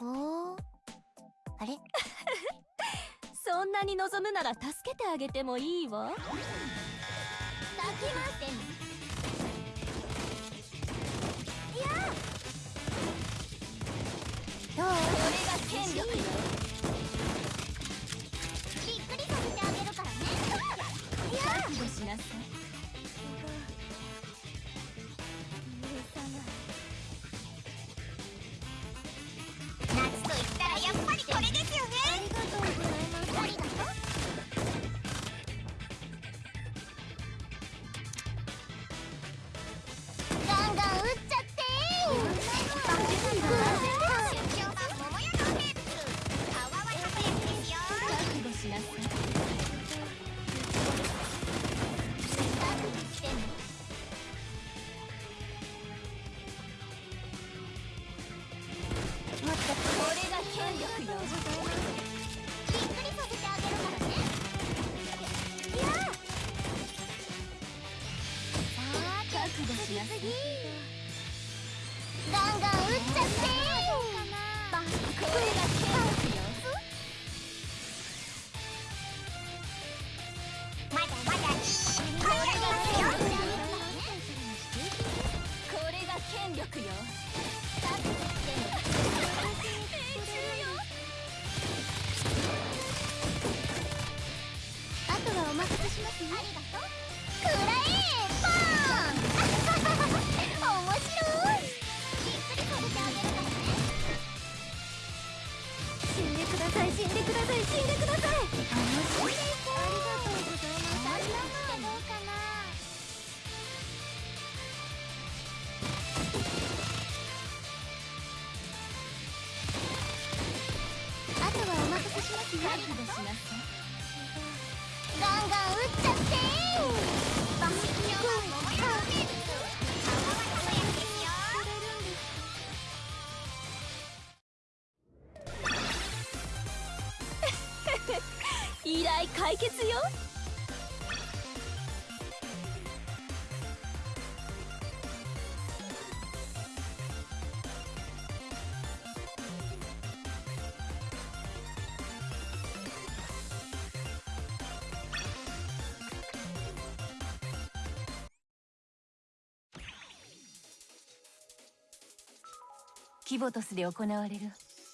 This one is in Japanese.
おあれ？そんなに望むなら助けてあげてもいいわ。抱きますありがとうくらえパーン面白いびっくりさせてあげるからね死んでください死んでください死んでください面白いありがとうございますあとはお任せしますよ。依頼解決よ。キボトスで行われる。